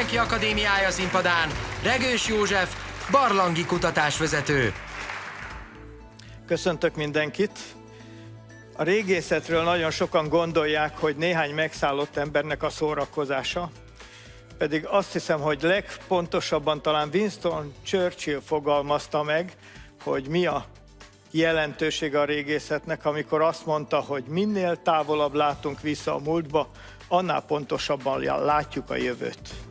Mindenki Akadémiája színpadán Regős József, barlangi kutatásvezető. Köszöntök mindenkit! A régészetről nagyon sokan gondolják, hogy néhány megszállott embernek a szórakozása, pedig azt hiszem, hogy legpontosabban talán Winston Churchill fogalmazta meg, hogy mi a jelentősége a régészetnek, amikor azt mondta, hogy minél távolabb látunk vissza a múltba, annál pontosabban látjuk a jövőt.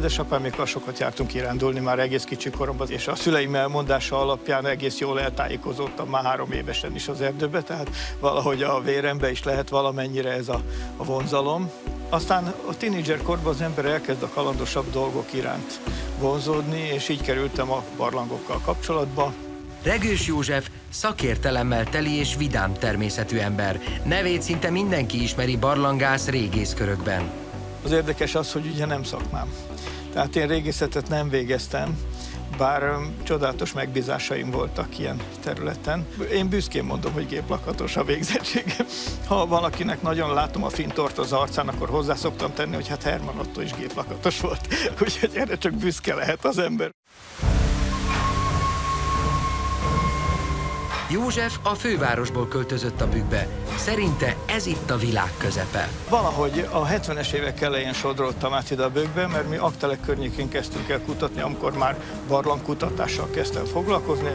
Édesapámékkal sokat jártunk kirándulni már egész kicsi koromban, és a szüleim elmondása alapján egész jól eltájékozottam már három évesen is az erdőbe, tehát valahogy a vérembe is lehet valamennyire ez a, a vonzalom. Aztán a tínédzser korban az ember elkezd a kalandosabb dolgok iránt vonzódni, és így kerültem a barlangokkal kapcsolatba. Regős József szakértelemmel teli és vidám természetű ember. Nevét szinte mindenki ismeri barlangász régészkörökben. Az érdekes az, hogy ugye nem szakmám. Tehát én régészetet nem végeztem, bár csodálatos megbízásaim voltak ilyen területen. Én büszkén mondom, hogy géplakatos a végzettségem. Ha valakinek nagyon látom a fintort az arcán, akkor hozzá szoktam tenni, hogy hát Herman Otto is géplakatos volt. Úgyhogy erre csak büszke lehet az ember. József a fővárosból költözött a bükkbe. Szerinte ez itt a világ közepe. Valahogy a 70-es évek elején sodródtam át ide a bőkbe, mert mi Aktelek környékén kezdtünk el kutatni, amikor már barlangkutatással kezdtem foglalkozni.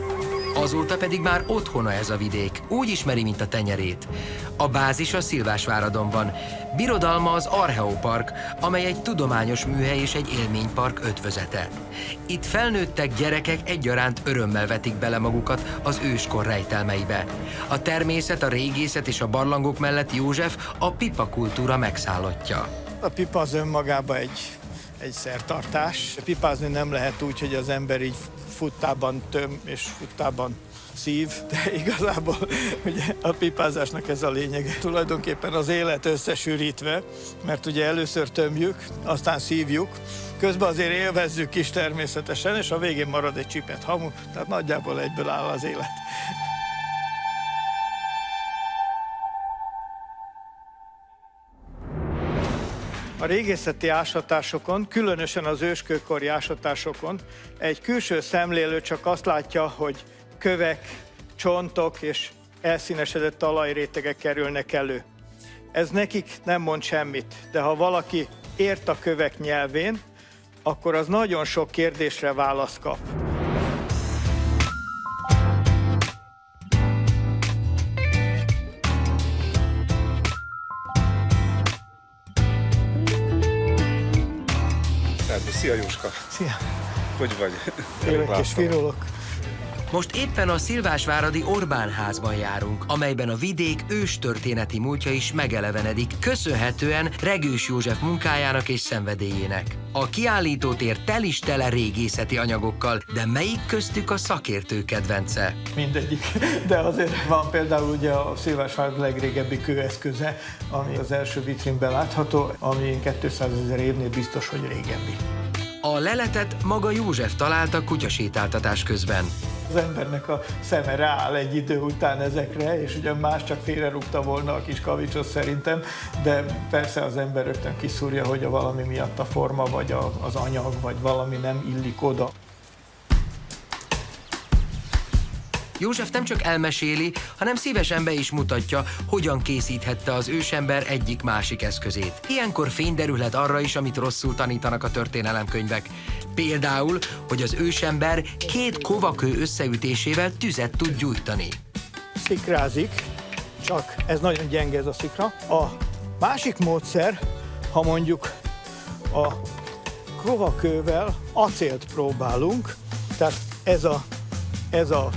Azóta pedig már otthona ez a vidék, úgy ismeri, mint a tenyerét. A bázis a Szilvásváradon van. Birodalma az Archeopark, amely egy tudományos műhely és egy élménypark ötvözete. Itt felnőttek gyerekek egyaránt örömmel vetik bele magukat az őskor rejtelmeibe. A természet, a régészet és a barlangok mellett József a pipa kultúra megszállottja. A pipa az önmagában egy, egy szertartás. Pipázni nem lehet úgy, hogy az ember így futtában töm és futtában szív, de igazából ugye a pipázásnak ez a lényege. Tulajdonképpen az élet összesűrítve, mert ugye először tömjük, aztán szívjuk, közben azért élvezzük is természetesen, és a végén marad egy csipet hamu, tehát nagyjából egyből áll az élet. A régészeti ásatásokon, különösen az őskőkori ásatásokon egy külső szemlélő csak azt látja, hogy kövek, csontok és elszínesedett talajrétegek kerülnek elő. Ez nekik nem mond semmit, de ha valaki ért a kövek nyelvén, akkor az nagyon sok kérdésre választ kap. Szia Jóska! Szia! Hogy vagy? Élek és virulok. Most éppen a Szilvásváradi Orbán házban járunk, amelyben a vidék őstörténeti múltja is megelevenedik, köszönhetően Regős József munkájának és szenvedélyének. A kiállítótér tel is tele régészeti anyagokkal, de melyik köztük a szakértő kedvence? Mindegyik. De azért van például ugye a Szilvásvárad legrégebbi kőeszköze, ami az első vitrínben látható, ami 200 ezer évnél biztos, hogy régebbi. A leletet maga József találta kutyasétáltatás közben. Az embernek a szeme rááll egy idő után ezekre, és ugye más csak félrerúgta volna a kis kavicsot szerintem, de persze az ember rögtön kiszúrja, hogy a valami miatt a forma, vagy a, az anyag, vagy valami nem illik oda. József nem csak elmeséli, hanem szívesen be is mutatja, hogyan készíthette az ősember egyik-másik eszközét. Ilyenkor fény derülhet arra is, amit rosszul tanítanak a történelemkönyvek. Például, hogy az ősember két kovakő összeütésével tüzet tud gyújtani. Szikrázik, csak ez nagyon gyenge ez a szikra. A másik módszer, ha mondjuk a kovakővel acélt próbálunk, tehát ez a, ez a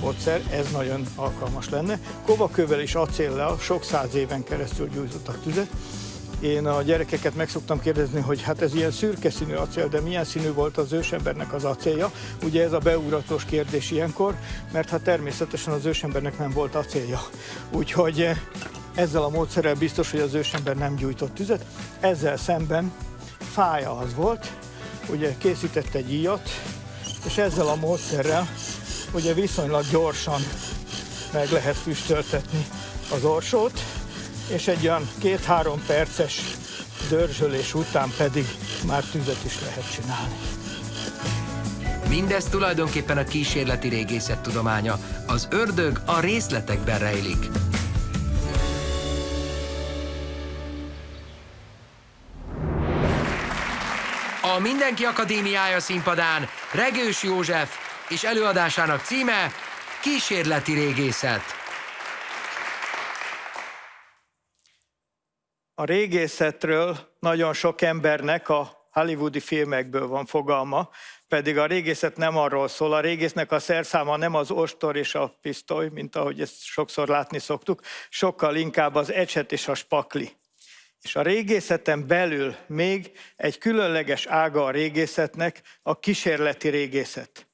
módszer, ez nagyon alkalmas lenne. Kovakővel és acéllel sok száz éven keresztül gyújtottak tüzet. Én a gyerekeket meg szoktam kérdezni, hogy hát ez ilyen szürke színű acél, de milyen színű volt az ősembernek az acélja? Ugye ez a beugratós kérdés ilyenkor, mert hát természetesen az ősembernek nem volt acélja. Úgyhogy ezzel a módszerrel biztos, hogy az ősember nem gyújtott tüzet. Ezzel szemben fája az volt, ugye készített egy íjat, és ezzel a módszerrel ugye viszonylag gyorsan meg lehet füstöltetni az orsót, és egy olyan két-három perces dörzsölés után pedig már tüzet is lehet csinálni. Mindez tulajdonképpen a kísérleti régészet tudománya. Az ördög a részletekben rejlik. A Mindenki Akadémiája színpadán Regős József és előadásának címe Kísérleti régészet. A régészetről nagyon sok embernek a hollywoodi filmekből van fogalma, pedig a régészet nem arról szól. A régésznek a szerszáma nem az ostor és a pisztoly, mint ahogy ezt sokszor látni szoktuk, sokkal inkább az ecset és a spakli. És a régészeten belül még egy különleges ága a régészetnek, a kísérleti régészet.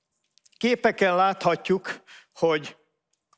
Képeken láthatjuk, hogy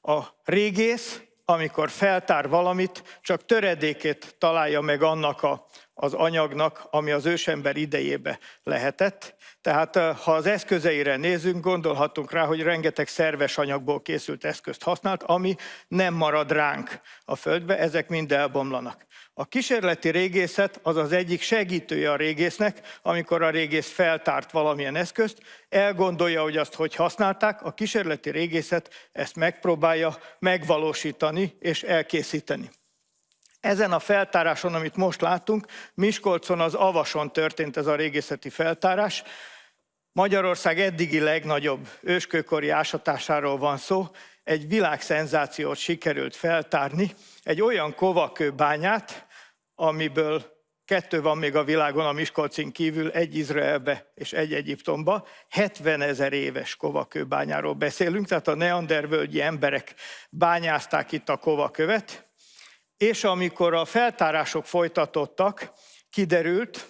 a régész, amikor feltár valamit, csak töredékét találja meg annak a, az anyagnak, ami az ősember idejébe lehetett. Tehát ha az eszközeire nézünk, gondolhatunk rá, hogy rengeteg szerves anyagból készült eszközt használt, ami nem marad ránk a földbe, ezek mind elbomlanak. A kísérleti régészet az az egyik segítője a régésznek, amikor a régész feltárt valamilyen eszközt, elgondolja, hogy azt hogy használták, a kísérleti régészet ezt megpróbálja megvalósítani és elkészíteni. Ezen a feltáráson, amit most láttunk, Miskolcon az Avason történt ez a régészeti feltárás. Magyarország eddigi legnagyobb őskőkori ásatásáról van szó, egy világszenzációt sikerült feltárni, egy olyan kovakőbányát, amiből kettő van még a világon a Miskolcin kívül, egy Izraelbe és egy Egyiptomba, 70 ezer éves kovakőbányáról beszélünk, tehát a neandervölgyi emberek bányázták itt a kovakövet, és amikor a feltárások folytatottak, kiderült,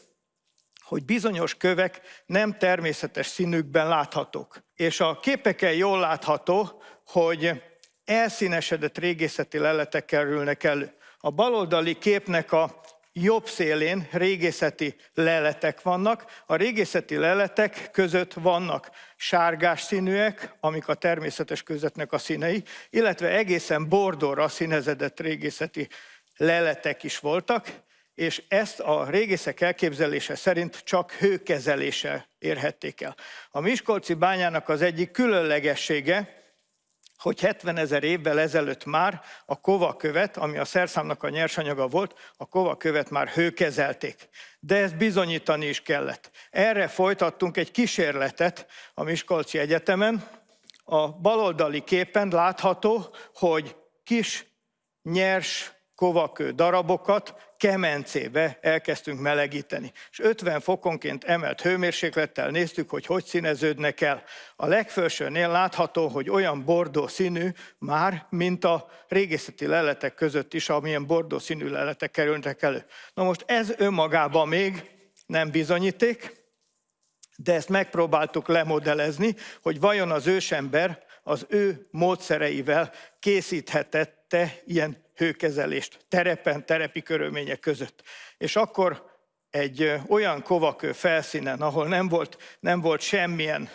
hogy bizonyos kövek nem természetes színükben láthatók. És a képeken jól látható, hogy elszínesedett régészeti leletek kerülnek elő. A baloldali képnek a jobb szélén régészeti leletek vannak. A régészeti leletek között vannak sárgás színűek, amik a természetes közetnek a színei, illetve egészen bordóra színezedett régészeti leletek is voltak, és ezt a régészek elképzelése szerint csak hőkezelése érhették el. A Miskolci bányának az egyik különlegessége, hogy 70 ezer évvel ezelőtt már a kovakövet, ami a szerszámnak a nyersanyaga volt, a kovakövet már hőkezelték. De ezt bizonyítani is kellett. Erre folytattunk egy kísérletet a Miskolci Egyetemen. A baloldali képen látható, hogy kis nyers kovakő darabokat kemencébe elkezdtünk melegíteni. És 50 fokonként emelt hőmérséklettel néztük, hogy hogy színeződnek el. A legfelsőnél látható, hogy olyan bordó színű már, mint a régészeti leletek között is, amilyen bordó színű leletek kerültek elő. Na most ez önmagában még nem bizonyíték, de ezt megpróbáltuk lemodellezni, hogy vajon az ősember az ő módszereivel készíthetette ilyen hőkezelést terepen, terepi körülmények között. És akkor egy olyan kovakő felszínen, ahol nem volt, nem volt semmilyen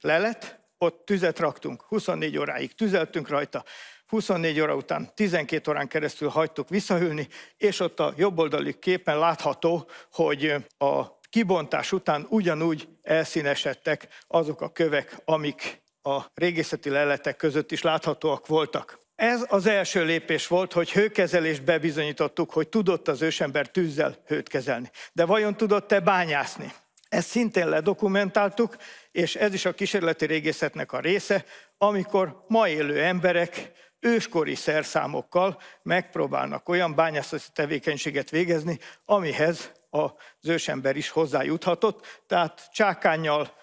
lelet, ott tüzet raktunk, 24 óráig tüzeltünk rajta, 24 óra után 12 órán keresztül hagytuk visszahűlni, és ott a jobboldali képen látható, hogy a kibontás után ugyanúgy elszínesedtek azok a kövek, amik a régészeti leletek között is láthatóak voltak. Ez az első lépés volt, hogy hőkezelést bebizonyítottuk, hogy tudott az ősember tűzzel hőt kezelni. De vajon tudott-e bányászni? Ezt szintén ledokumentáltuk, és ez is a kísérleti régészetnek a része, amikor ma élő emberek őskori szerszámokkal megpróbálnak olyan bányászati tevékenységet végezni, amihez az ősember is hozzájuthatott, tehát csákányjal,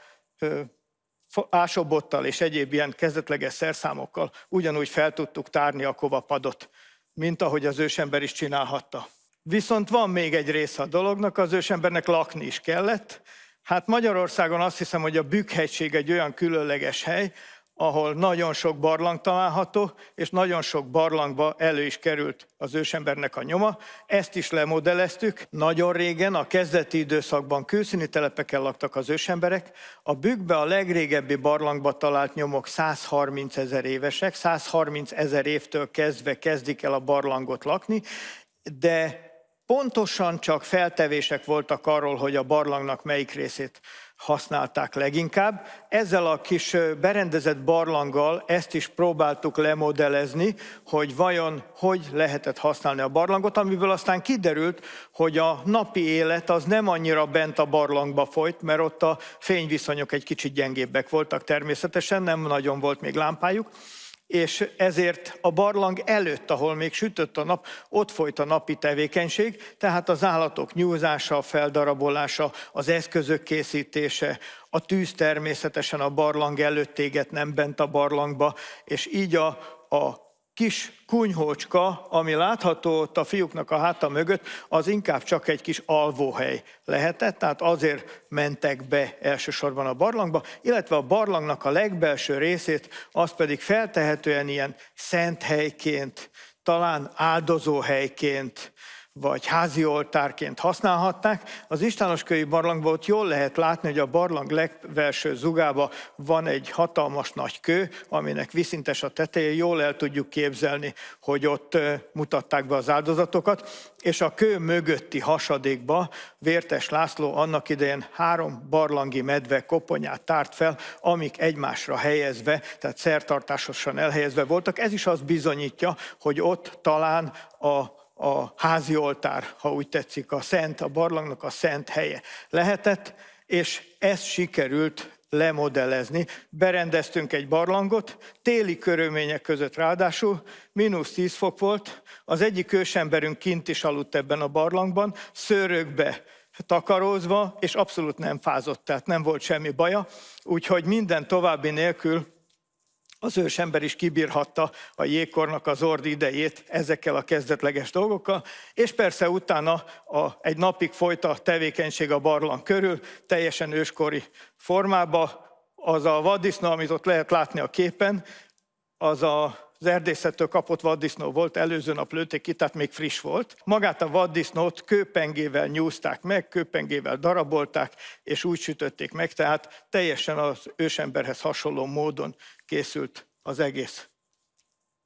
ásobottal és egyéb ilyen kezdetleges szerszámokkal ugyanúgy fel tudtuk tárni a kovapadot, mint ahogy az ősember is csinálhatta. Viszont van még egy része a dolognak, az ősembernek lakni is kellett. Hát Magyarországon azt hiszem, hogy a Bükkhegység egy olyan különleges hely, ahol nagyon sok barlang található, és nagyon sok barlangba elő is került az ősembernek a nyoma. Ezt is lemodelleztük. Nagyon régen, a kezdeti időszakban külszíni telepeken laktak az ősemberek. A bükkbe a legrégebbi barlangba talált nyomok 130 ezer évesek, 130 ezer évtől kezdve kezdik el a barlangot lakni, de pontosan csak feltevések voltak arról, hogy a barlangnak melyik részét használták leginkább. Ezzel a kis berendezett barlanggal ezt is próbáltuk lemodellezni, hogy vajon hogy lehetett használni a barlangot, amiből aztán kiderült, hogy a napi élet az nem annyira bent a barlangba folyt, mert ott a fényviszonyok egy kicsit gyengébbek voltak természetesen, nem nagyon volt még lámpájuk, és ezért a barlang előtt, ahol még sütött a nap, ott folyt a napi tevékenység, tehát az állatok nyúzása, feldarabolása, az eszközök készítése, a tűz természetesen a barlang előtt éget, nem bent a barlangba, és így a, a kis kunyhócska, ami látható ott a fiúknak a háta mögött, az inkább csak egy kis alvóhely lehetett, tehát azért mentek be elsősorban a barlangba, illetve a barlangnak a legbelső részét, az pedig feltehetően ilyen szent helyként, talán áldozóhelyként, vagy házi oltárként használhatták. Az Istánoskői barlangban ott jól lehet látni, hogy a barlang legvelső zugába van egy hatalmas nagy kő, aminek viszintes a teteje, jól el tudjuk képzelni, hogy ott mutatták be az áldozatokat, és a kő mögötti hasadékba Vértes László annak idején három barlangi medve koponyát tárt fel, amik egymásra helyezve, tehát szertartásosan elhelyezve voltak. Ez is azt bizonyítja, hogy ott talán a a házi oltár, ha úgy tetszik, a szent, a barlangnak a szent helye lehetett, és ezt sikerült lemodellezni. Berendeztünk egy barlangot, téli körülmények között ráadásul, mínusz 10 fok volt, az egyik ősemberünk kint is aludt ebben a barlangban, szőrökbe takarózva, és abszolút nem fázott, tehát nem volt semmi baja, úgyhogy minden további nélkül az ősember is kibírhatta a jégkornak az ordi idejét ezekkel a kezdetleges dolgokkal, és persze utána a, egy napig folyt a tevékenység a barlang körül, teljesen őskori formába. Az a vaddisznó, amit ott lehet látni a képen, az a az erdészettől kapott vaddisznó volt, előző nap lőtték ki, tehát még friss volt. Magát a vaddisznót kőpengével nyúzták meg, kőpengével darabolták, és úgy sütötték meg, tehát teljesen az ősemberhez hasonló módon készült az egész.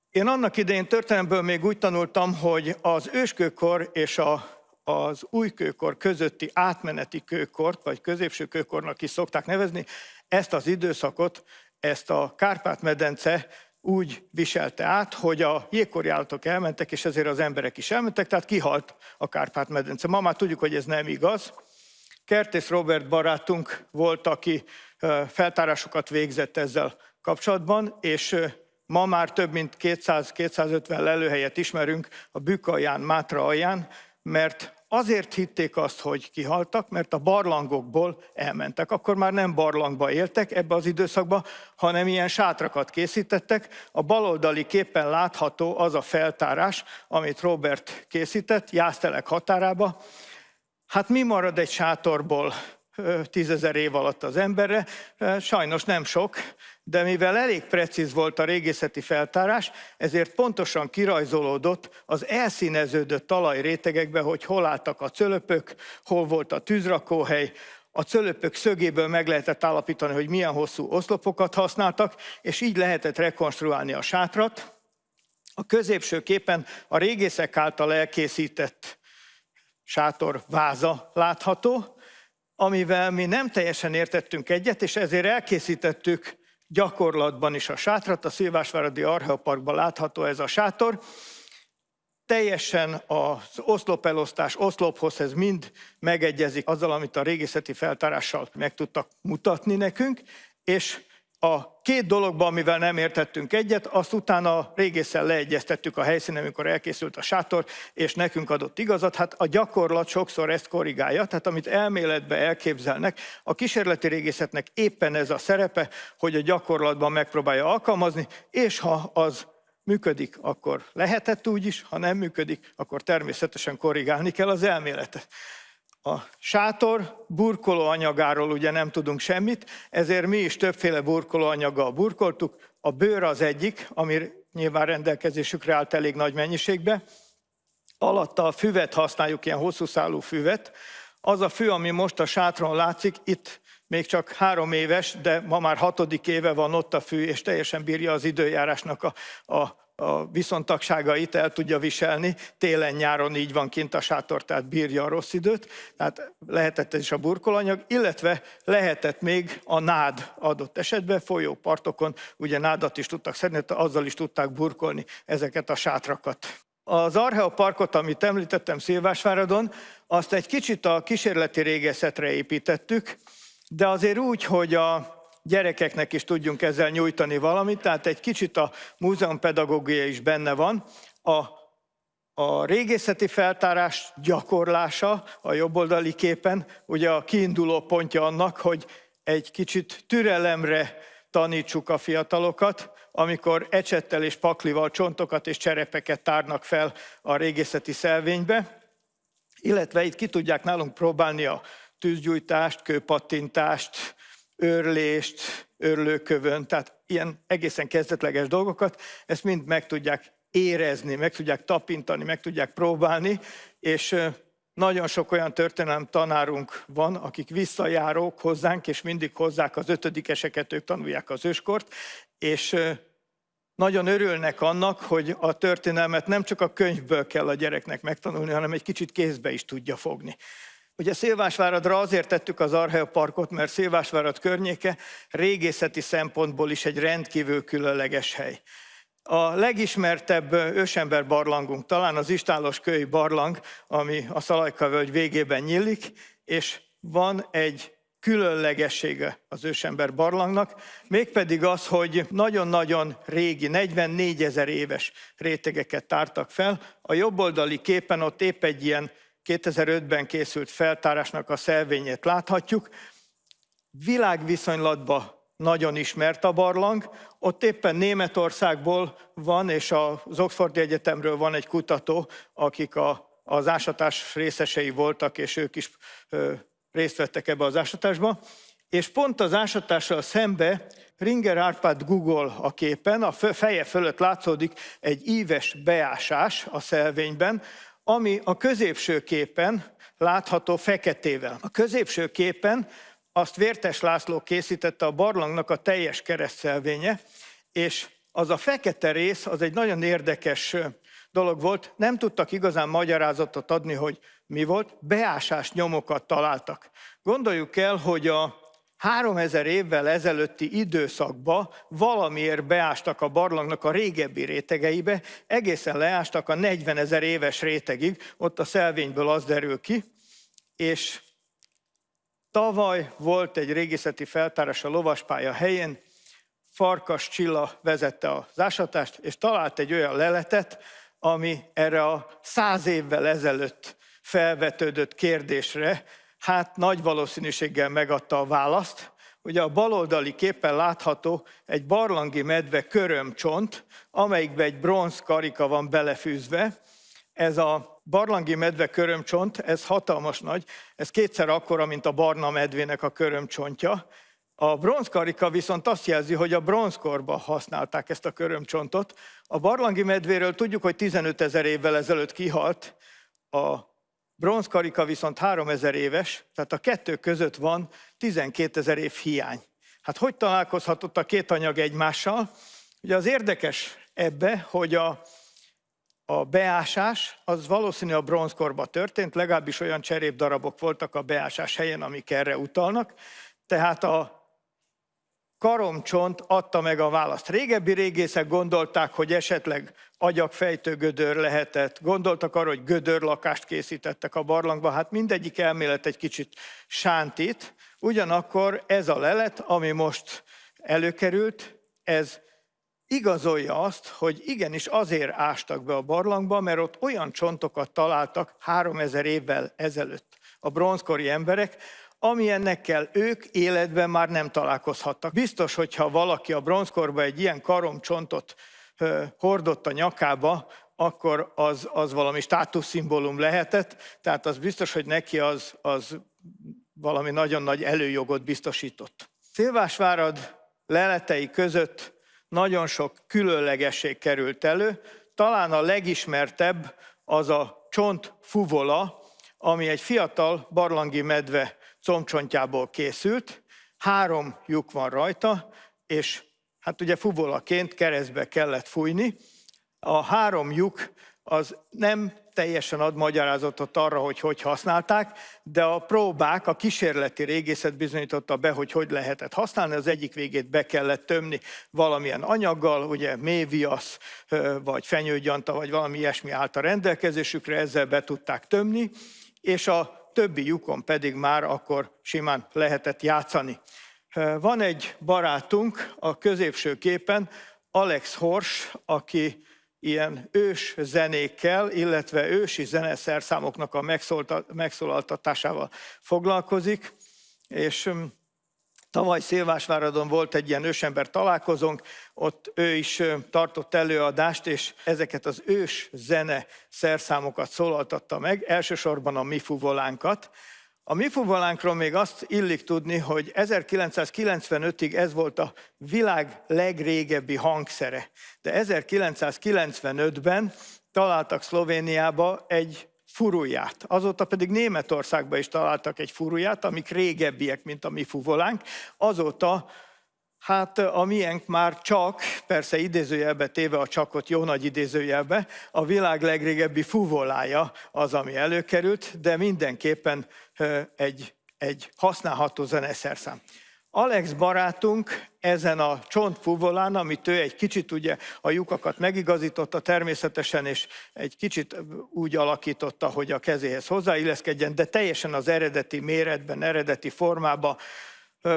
Én annak idején történelmből még úgy tanultam, hogy az őskőkor és a, az újkőkor közötti átmeneti kőkort, vagy középső kőkornak is szokták nevezni, ezt az időszakot, ezt a Kárpát-medence úgy viselte át, hogy a jégkori állatok elmentek, és ezért az emberek is elmentek, tehát kihalt a Kárpát-medence. Ma már tudjuk, hogy ez nem igaz. Kertész Robert barátunk volt, aki feltárásokat végzett ezzel kapcsolatban, és ma már több mint 200-250 lelőhelyet ismerünk a Bükk alján, Mátra alján, mert azért hitték azt, hogy kihaltak, mert a barlangokból elmentek. Akkor már nem barlangba éltek ebbe az időszakba, hanem ilyen sátrakat készítettek. A baloldali képen látható az a feltárás, amit Robert készített, Jásztelek határába. Hát mi marad egy sátorból tízezer év alatt az emberre? Sajnos nem sok, de mivel elég precíz volt a régészeti feltárás, ezért pontosan kirajzolódott az elszíneződött talajrétegekbe, hogy hol álltak a cölöpök, hol volt a tűzrakóhely, a cölöpök szögéből meg lehetett állapítani, hogy milyen hosszú oszlopokat használtak, és így lehetett rekonstruálni a sátrat. A középső képen a régészek által elkészített sátor váza látható, amivel mi nem teljesen értettünk egyet, és ezért elkészítettük gyakorlatban is a sátrat. A Szilvásváradi Archeoparkban látható ez a sátor. Teljesen az oszlopelosztás, oszlophoz ez mind megegyezik azzal, amit a régészeti feltárással meg tudtak mutatni nekünk, és a két dologban, amivel nem értettünk egyet, azt utána régészen leegyeztettük a helyszínen, amikor elkészült a sátor, és nekünk adott igazat. Hát a gyakorlat sokszor ezt korrigálja, tehát amit elméletbe elképzelnek, a kísérleti régészetnek éppen ez a szerepe, hogy a gyakorlatban megpróbálja alkalmazni, és ha az működik, akkor lehetett úgy is, ha nem működik, akkor természetesen korrigálni kell az elméletet. A sátor burkoló anyagáról ugye nem tudunk semmit, ezért mi is többféle burkoló anyaggal burkoltuk. A bőr az egyik, ami nyilván rendelkezésükre állt elég nagy mennyiségbe. Alatta a füvet használjuk, ilyen hosszú szálú füvet. Az a fű, ami most a sátron látszik, itt még csak három éves, de ma már hatodik éve van ott a fű, és teljesen bírja az időjárásnak a, a, a viszontagságait, el tudja viselni. Télen-nyáron így van kint a sátor, tehát bírja a rossz időt. Tehát lehetett ez is a burkolanyag, illetve lehetett még a nád adott esetben, folyópartokon, ugye nádat is tudtak szedni, azzal is tudták burkolni ezeket a sátrakat. Az Archeoparkot, amit említettem Szilvásváradon, azt egy kicsit a kísérleti régészetre építettük, de azért úgy, hogy a gyerekeknek is tudjunk ezzel nyújtani valamit, tehát egy kicsit a múzeumpedagógia is benne van. A, a régészeti feltárás gyakorlása a jobboldali képen, ugye a kiinduló pontja annak, hogy egy kicsit türelemre tanítsuk a fiatalokat, amikor ecsettel és paklival csontokat és cserepeket tárnak fel a régészeti szelvénybe, illetve itt ki tudják nálunk próbálni a tűzgyújtást, kőpattintást, őrlést, őrlőkövön, tehát ilyen egészen kezdetleges dolgokat, ezt mind meg tudják érezni, meg tudják tapintani, meg tudják próbálni, és nagyon sok olyan történelem tanárunk van, akik visszajárók hozzánk, és mindig hozzák az ötödikeseket, ők tanulják az őskort, és nagyon örülnek annak, hogy a történelmet nem csak a könyvből kell a gyereknek megtanulni, hanem egy kicsit kézbe is tudja fogni. Ugye Szilvásváradra azért tettük az Archeoparkot, mert Szilvásvárad környéke régészeti szempontból is egy rendkívül különleges hely. A legismertebb ősember barlangunk talán az Istálos köly barlang, ami a Szalajka völgy végében nyílik, és van egy különlegessége az ősember barlangnak, mégpedig az, hogy nagyon-nagyon régi, 44 ezer éves rétegeket tártak fel. A jobboldali képen ott épp egy ilyen 2005-ben készült feltárásnak a szelvényét láthatjuk. Világviszonylatban nagyon ismert a barlang. Ott éppen Németországból van, és az Oxfordi Egyetemről van egy kutató, akik a, az ásatás részesei voltak, és ők is ö, részt vettek ebbe az ásatásba. És pont az ásatással szembe Ringer Árpád Google a képen, a feje fölött látszódik egy íves beásás a szelvényben, ami a középső képen látható feketével. A középső képen azt Vértes László készítette a barlangnak a teljes keresztszelvénye, és az a fekete rész, az egy nagyon érdekes dolog volt, nem tudtak igazán magyarázatot adni, hogy mi volt, beásás nyomokat találtak. Gondoljuk el, hogy a 3000 évvel ezelőtti időszakba valamiért beástak a barlangnak a régebbi rétegeibe, egészen leástak a 40 ezer éves rétegig, ott a szelvényből az derül ki, és tavaly volt egy régészeti feltárás a lovaspálya helyén, Farkas Csilla vezette az ásatást, és talált egy olyan leletet, ami erre a száz évvel ezelőtt felvetődött kérdésre hát nagy valószínűséggel megadta a választ. Ugye a baloldali képen látható egy barlangi medve körömcsont, amelyikbe egy bronz karika van belefűzve. Ez a barlangi medve körömcsont, ez hatalmas nagy, ez kétszer akkora, mint a barna medvének a körömcsontja. A bronzkarika viszont azt jelzi, hogy a bronzkorban használták ezt a körömcsontot. A barlangi medvéről tudjuk, hogy 15 ezer évvel ezelőtt kihalt, a bronzkarika viszont 3000 éves, tehát a kettő között van 12 ezer év hiány. Hát hogy találkozhatott a két anyag egymással? Ugye az érdekes ebbe, hogy a, a beásás az valószínű a bronzkorban történt, legalábbis olyan cserépdarabok voltak a beásás helyen, amik erre utalnak. Tehát a karomcsont adta meg a választ. Régebbi régészek gondolták, hogy esetleg agyagfejtő gödör lehetett, gondoltak arra, hogy gödörlakást készítettek a barlangba, hát mindegyik elmélet egy kicsit sántít, ugyanakkor ez a lelet, ami most előkerült, ez igazolja azt, hogy igenis azért ástak be a barlangba, mert ott olyan csontokat találtak 3000 évvel ezelőtt a bronzkori emberek, ennekkel ők életben már nem találkozhattak. Biztos, hogyha valaki a bronzkorban egy ilyen karomcsontot hordott a nyakába, akkor az, az valami státuszszimbólum lehetett, tehát az biztos, hogy neki az, az valami nagyon nagy előjogot biztosított. Szilvásvárad leletei között nagyon sok különlegesség került elő, talán a legismertebb az a csont fuvola, ami egy fiatal barlangi medve combcsontjából készült, három lyuk van rajta, és hát ugye fuvolaként keresztbe kellett fújni. A három lyuk az nem teljesen ad magyarázatot arra, hogy hogy használták, de a próbák, a kísérleti régészet bizonyította be, hogy hogy lehetett használni. Az egyik végét be kellett tömni valamilyen anyaggal, ugye méviasz, vagy fenyőgyanta, vagy valami ilyesmi állt a rendelkezésükre, ezzel be tudták tömni, és a többi lyukon pedig már akkor simán lehetett játszani. Van egy barátunk a középső képen, Alex Hors, aki ilyen ős zenékkel, illetve ősi zeneszerszámoknak a megszólaltatásával foglalkozik, és Tavaly Szilvásváradon volt egy ilyen ősember találkozónk, ott ő is tartott előadást, és ezeket az ős zene szerszámokat szólaltatta meg, elsősorban a mi fuvolánkat, a mi fuvolánkról még azt illik tudni, hogy 1995-ig ez volt a világ legrégebbi hangszere. De 1995-ben találtak Szlovéniába egy furuját. Azóta pedig Németországban is találtak egy furuját, amik régebbiek, mint a mi fuvolánk. Azóta Hát a miénk már csak, persze idézőjelbe téve a csakot jó nagy idézőjelbe, a világ legrégebbi fuvolája az, ami előkerült, de mindenképpen egy, egy használható zeneszerszám. Alex barátunk ezen a csontfuvolán, amit ő egy kicsit ugye a lyukakat megigazította természetesen, és egy kicsit úgy alakította, hogy a kezéhez hozzáilleszkedjen, de teljesen az eredeti méretben, eredeti formában,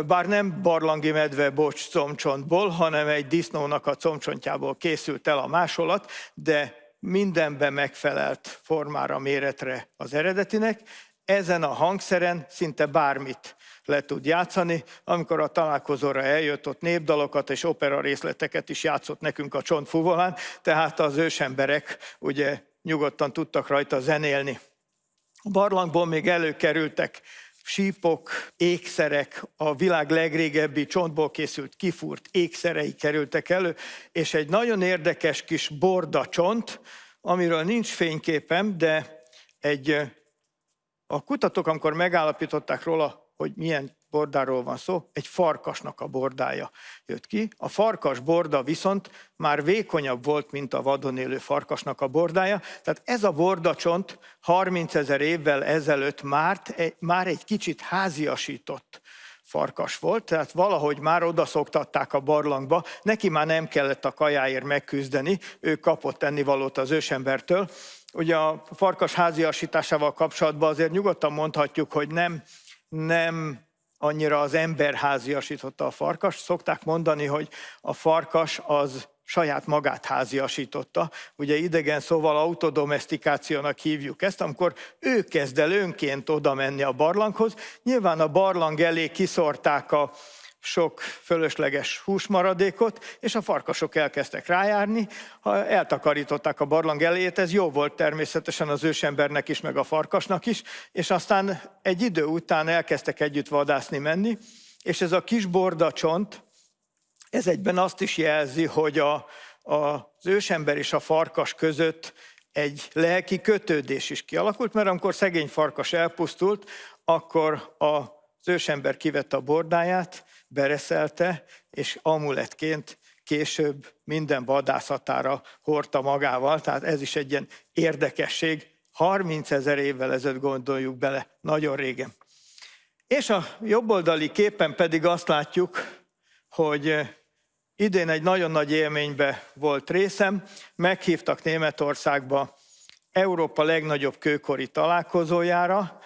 bár nem barlangi medve bocs comcsontból, hanem egy disznónak a comcsontjából készült el a másolat, de mindenben megfelelt formára, méretre az eredetinek. Ezen a hangszeren szinte bármit le tud játszani. Amikor a találkozóra eljött, ott népdalokat és opera részleteket is játszott nekünk a csontfuvolán, tehát az ősemberek ugye nyugodtan tudtak rajta zenélni. A barlangból még előkerültek sípok, ékszerek, a világ legrégebbi csontból készült kifúrt ékszerei kerültek elő, és egy nagyon érdekes kis borda csont, amiről nincs fényképem, de egy, a kutatók, amikor megállapították róla, hogy milyen bordáról van szó, egy farkasnak a bordája jött ki. A farkas borda viszont már vékonyabb volt, mint a vadon élő farkasnak a bordája. Tehát ez a bordacsont 30 ezer évvel ezelőtt már, már egy kicsit háziasított farkas volt, tehát valahogy már oda szoktatták a barlangba, neki már nem kellett a kajáért megküzdeni, ő kapott ennivalót az ősembertől. Ugye a farkas háziasításával kapcsolatban azért nyugodtan mondhatjuk, hogy nem, nem annyira az ember háziasította a farkas. Szokták mondani, hogy a farkas az saját magát háziasította. Ugye idegen szóval autodomestikációnak hívjuk ezt, amikor ő kezd el önként oda menni a barlanghoz. Nyilván a barlang elé kiszorták a sok fölösleges húsmaradékot, és a farkasok elkezdtek rájárni, eltakarították a barlang elejét, ez jó volt természetesen az ősembernek is, meg a farkasnak is, és aztán egy idő után elkezdtek együtt vadászni menni, és ez a kis bordacsont, ez egyben azt is jelzi, hogy a, a, az ősember és a farkas között egy lelki kötődés is kialakult, mert amikor szegény farkas elpusztult, akkor a az ősember kivette a bordáját, bereszelte, és amuletként később minden vadászatára hordta magával, tehát ez is egy ilyen érdekesség. 30 ezer évvel ezelőtt gondoljuk bele, nagyon régen. És a jobboldali képen pedig azt látjuk, hogy idén egy nagyon nagy élménybe volt részem, meghívtak Németországba Európa legnagyobb kőkori találkozójára,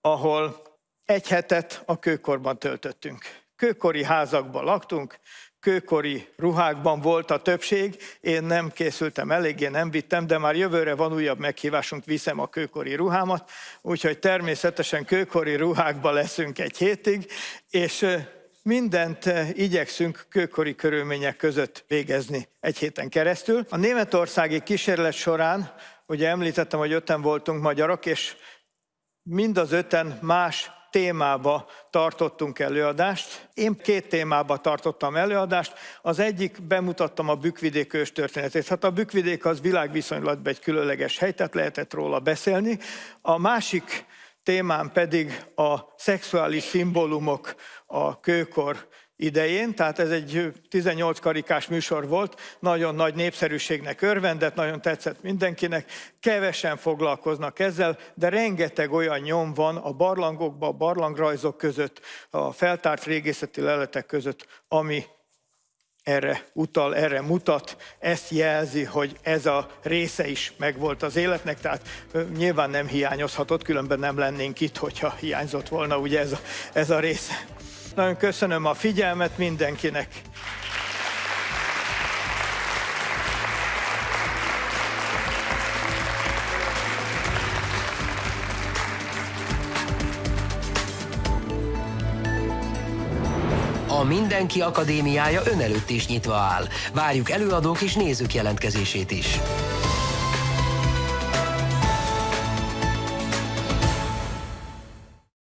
ahol egy hetet a kőkorban töltöttünk. Kőkori házakban laktunk, kőkori ruhákban volt a többség, én nem készültem eléggé, nem vittem, de már jövőre van újabb meghívásunk, viszem a kőkori ruhámat, úgyhogy természetesen kőkori ruhákba leszünk egy hétig, és mindent igyekszünk kőkori körülmények között végezni egy héten keresztül. A németországi kísérlet során, ugye említettem, hogy öten voltunk magyarok, és mind az öten más témába tartottunk előadást. Én két témába tartottam előadást. Az egyik bemutattam a Bükvidék ős történetét. Hát a Bükvidék az világviszonylatban egy különleges hely, tehát lehetett róla beszélni. A másik témám pedig a szexuális szimbólumok a kőkor idején, tehát ez egy 18 karikás műsor volt, nagyon nagy népszerűségnek örvendett, nagyon tetszett mindenkinek, kevesen foglalkoznak ezzel, de rengeteg olyan nyom van a barlangokban, a barlangrajzok között, a feltárt régészeti leletek között, ami erre utal, erre mutat, ezt jelzi, hogy ez a része is megvolt az életnek, tehát nyilván nem hiányozhatott, különben nem lennénk itt, hogyha hiányzott volna ugye ez a, ez a része. Nagyon köszönöm a figyelmet mindenkinek. A Mindenki Akadémiája ön előtt is nyitva áll. Várjuk előadók és nézők jelentkezését is.